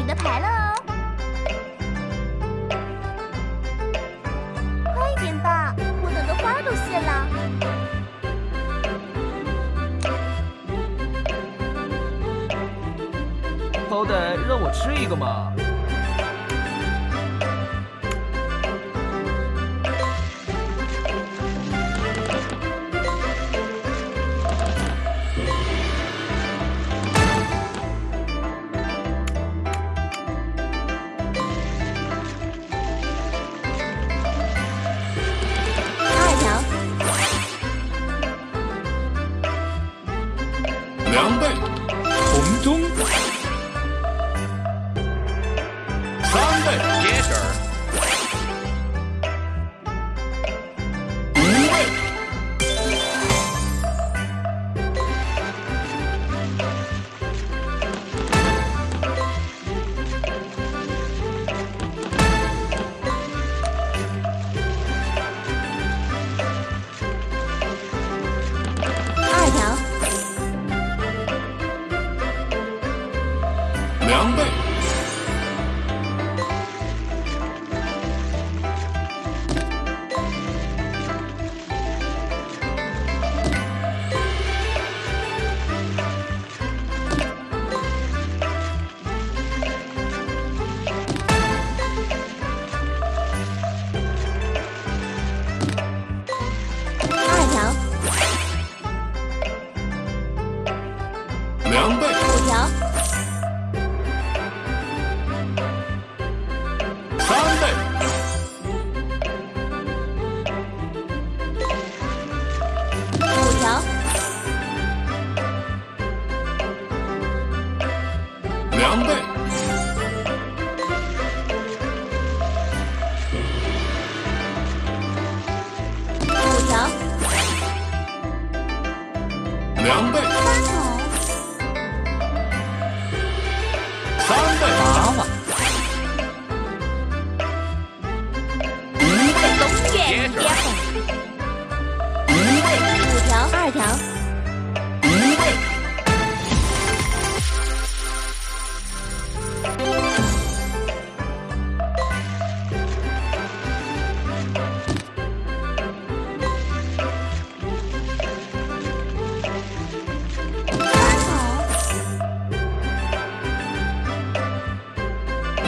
你的牌了哦。快点吧，我等的花都谢了。好歹让我吃一个嘛。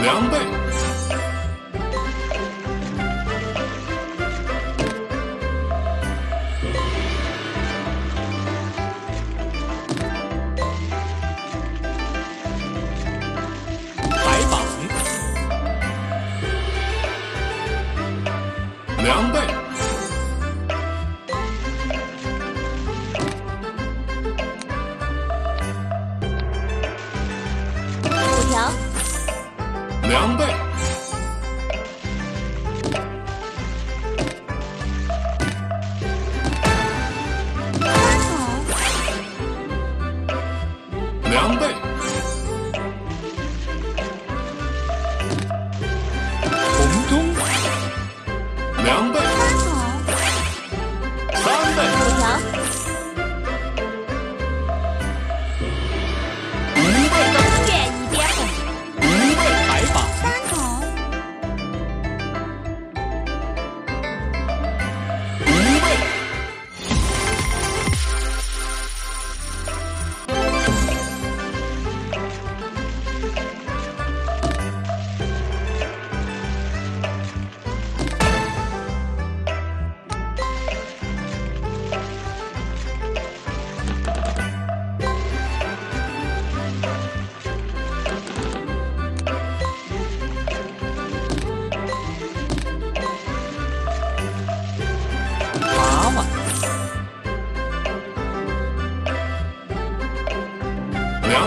两倍，白板，两倍，薯条。两倍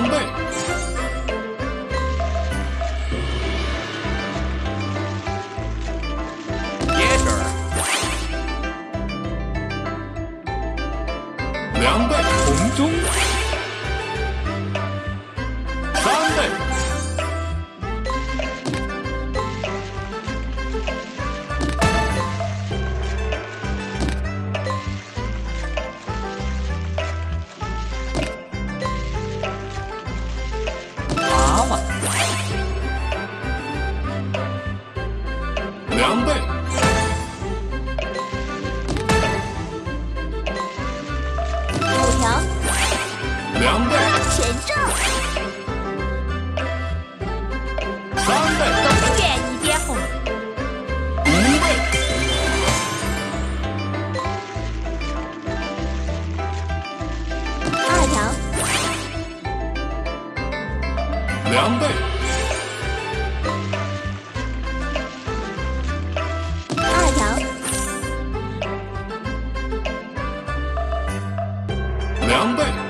准备凉背五条。凉背全中两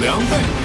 两倍，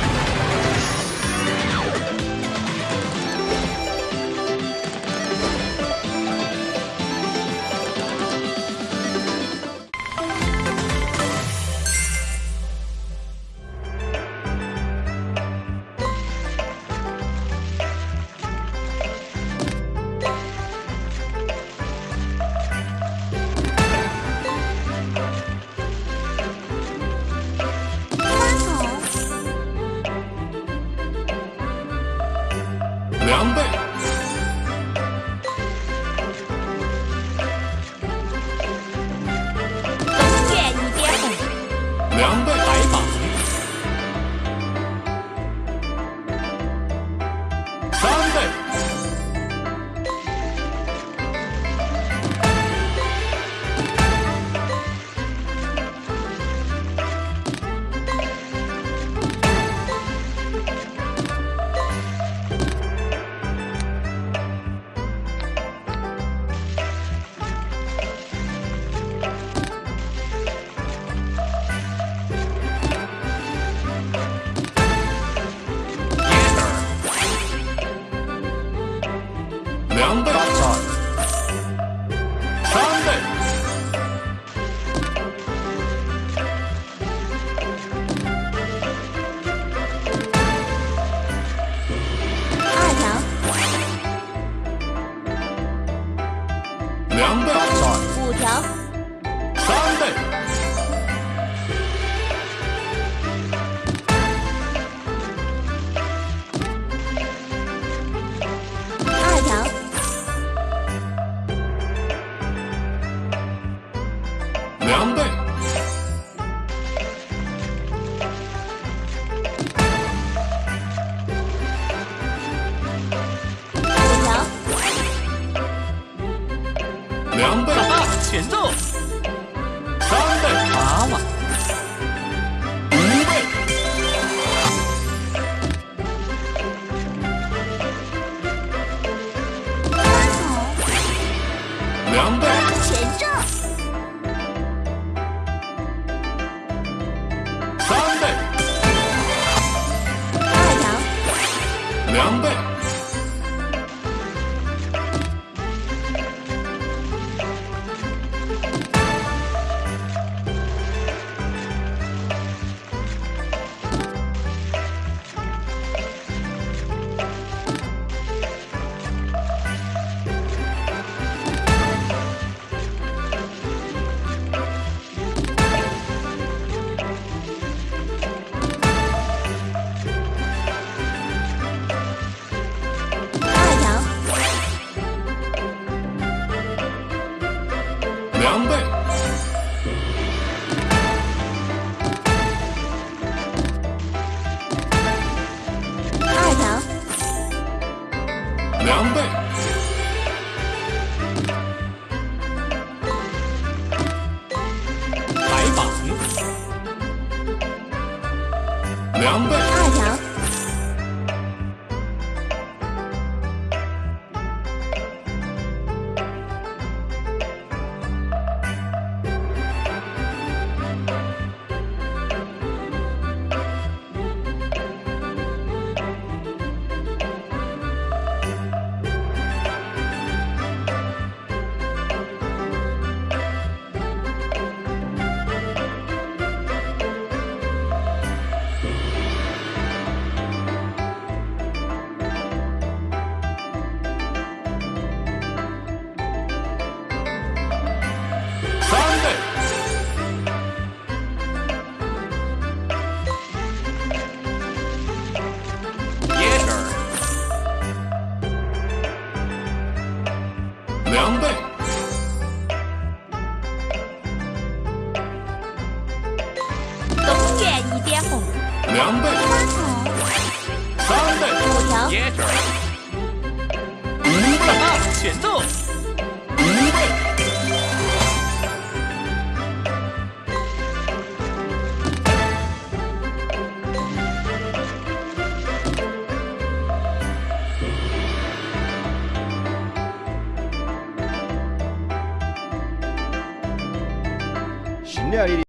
정리할 일이